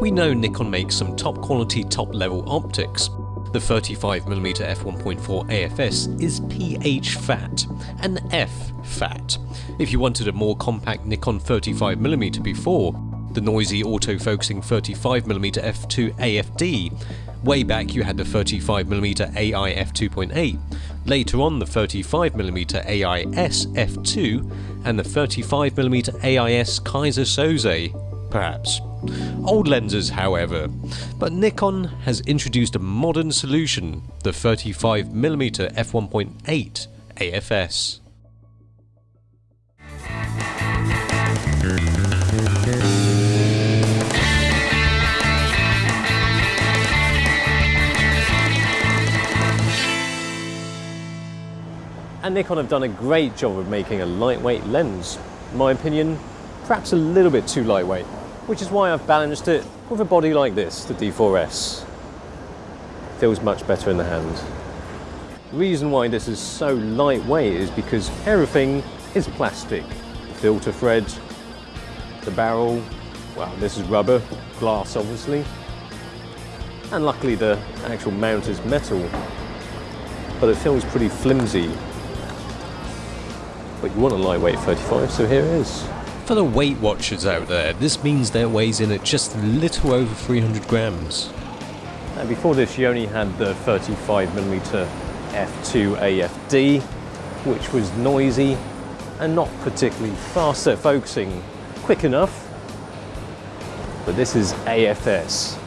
We know Nikon makes some top quality top level optics. The 35mm f1.4 AFS is PH fat and F fat. If you wanted a more compact Nikon 35mm before, the noisy autofocusing 35mm f2 AFD, way back you had the 35mm AI f2.8, later on the 35mm AIS f2 and the 35mm AIS Kaiser Soze, perhaps. Old lenses, however, but Nikon has introduced a modern solution, the 35mm f1.8 AFS. And Nikon have done a great job of making a lightweight lens. In my opinion, perhaps a little bit too lightweight, which is why I've balanced it with a body like this, the D4S. Feels much better in the hand. The reason why this is so lightweight is because everything is plastic. The filter thread, the barrel, well this is rubber, glass obviously, and luckily the actual mount is metal, but it feels pretty flimsy but you want a lightweight 35, so here it is. For the Weight Watchers out there, this means their weighs in at just a little over 300 grams. And before this, you only had the 35mm f2 AFD, which was noisy and not particularly fast at focusing quick enough. But this is AFS,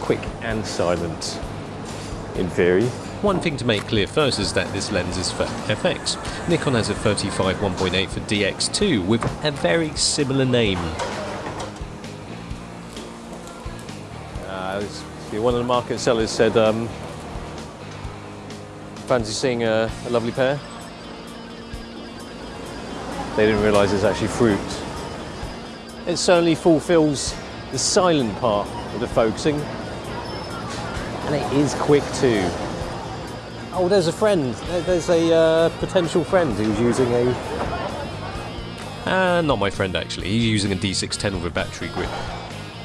quick and silent in theory. One thing to make clear first is that this lens is for FX. Nikon has a 35 1.8 for DX2 with a very similar name. Uh, one of the market sellers said, um, fancy seeing a, a lovely pair? They didn't realise it's actually fruit. It certainly fulfills the silent part of the focusing and it is quick too. Oh, there's a friend. There's a uh, potential friend who's using a... Uh, not my friend actually. He's using a D610 with a battery grip.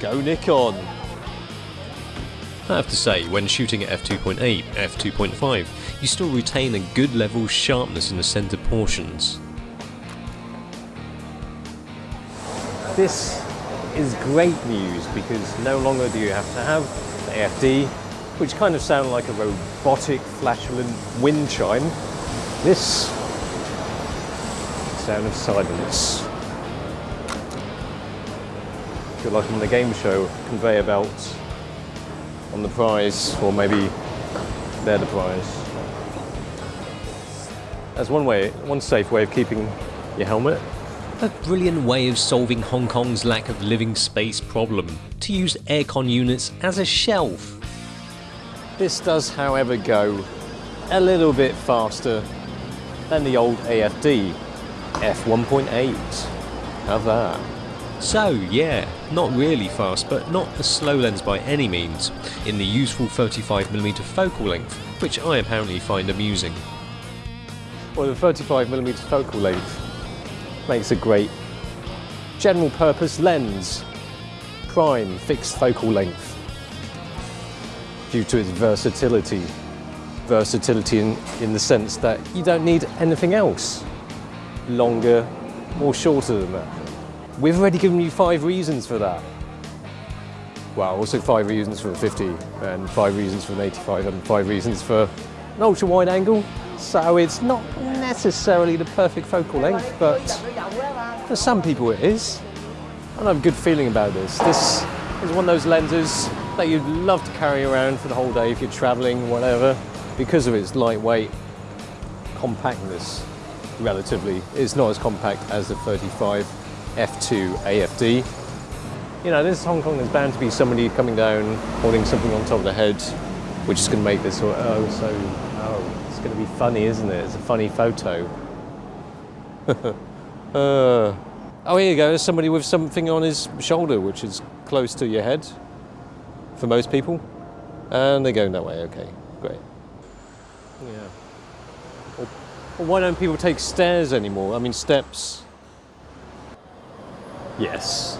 Go Nikon! I have to say, when shooting at f2.8, f2.5, you still retain a good level of sharpness in the centre portions. This is great news because no longer do you have to have the AFD which kind of sound like a robotic, flatulent wind chime. This sound of silence. Feel like I'm in a game show, conveyor belts on the prize, or maybe they're the prize. That's one way, one safe way of keeping your helmet. A brilliant way of solving Hong Kong's lack of living space problem, to use aircon units as a shelf. This does, however, go a little bit faster than the old AFD f1.8. Have that. So yeah, not really fast, but not a slow lens by any means, in the useful 35mm focal length, which I apparently find amusing. Well, the 35mm focal length makes a great general purpose lens, prime fixed focal length due to its versatility. Versatility in, in the sense that you don't need anything else longer or shorter than that. We've already given you five reasons for that. Well, also five reasons for a 50 and five reasons for an 85 and five reasons for an ultra wide angle. So it's not necessarily the perfect focal length, but for some people it is. And I have a good feeling about this. This is one of those lenses that you'd love to carry around for the whole day if you're traveling, whatever, because of its lightweight compactness, relatively. It's not as compact as the 35 F2 AFD. You know, this Hong Kong is bound to be somebody coming down, holding something on top of the head, which is going to make this, oh, so, oh, it's going to be funny, isn't it? It's a funny photo. uh, oh, here you go, there's somebody with something on his shoulder, which is close to your head for most people. And they're going that way, okay, great. Yeah. Why don't people take stairs anymore? I mean, steps. Yes.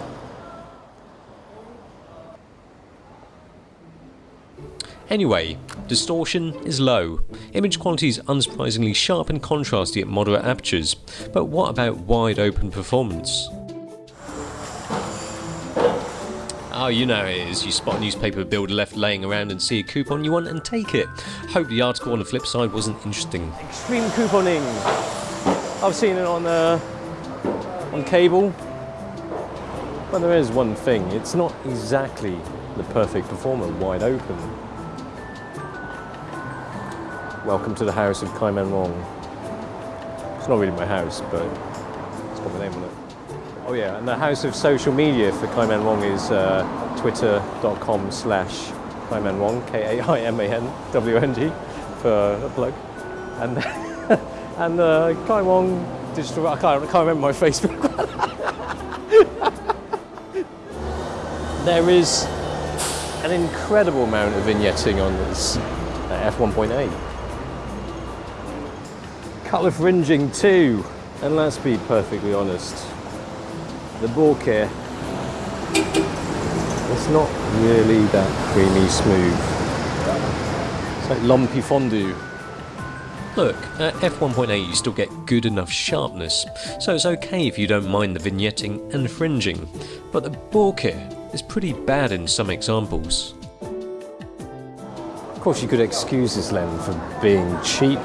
Anyway, distortion is low. Image quality is unsurprisingly sharp and contrasty at moderate apertures, but what about wide open performance? Oh, you know it is. You spot a newspaper builder left laying around and see a coupon you want and take it. Hope the article on the flip side wasn't interesting. Extreme couponing. I've seen it on uh, on cable. But there is one thing, it's not exactly the perfect performer wide open. Welcome to the house of Kaiman Wong. It's not really my house, but it's got my name on it. Oh yeah, and the house of social media for Kaiman Wong is uh, twitter.com slash Kaiman Wong, K-A-I-M-A-N-W-N-G for a plug. And, and uh, Kai Wong digital, I can't, I can't remember my Facebook. there is an incredible amount of vignetting on this uh, f1.8 colour fringing too. And let's be perfectly honest, the bokeh, it's not really that creamy smooth. It's like lumpy fondue. Look, uh, at f1.8 you still get good enough sharpness, so it's okay if you don't mind the vignetting and fringing, but the bokeh is pretty bad in some examples. Of course you could excuse this lens for being cheap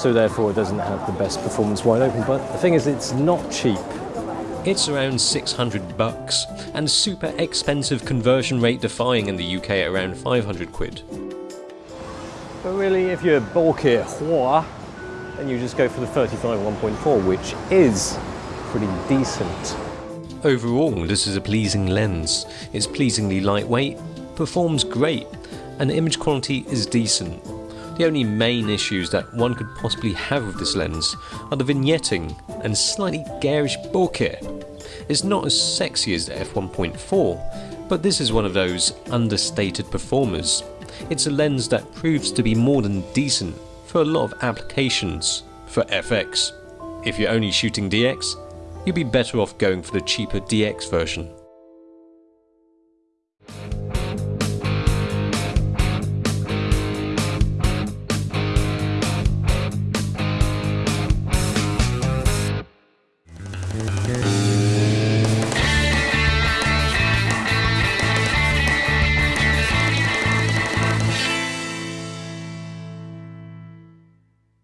so therefore it doesn't have the best performance wide open. But the thing is, it's not cheap. It's around 600 bucks, and super expensive conversion rate defying in the UK at around 500 quid. But really, if you're hua, then you just go for the 35 1.4, which is pretty decent. Overall, this is a pleasing lens. It's pleasingly lightweight, performs great, and image quality is decent. The only main issues that one could possibly have with this lens are the vignetting and slightly garish bokeh. It's not as sexy as the f1.4, but this is one of those understated performers. It's a lens that proves to be more than decent for a lot of applications for FX. If you're only shooting DX, you'd be better off going for the cheaper DX version.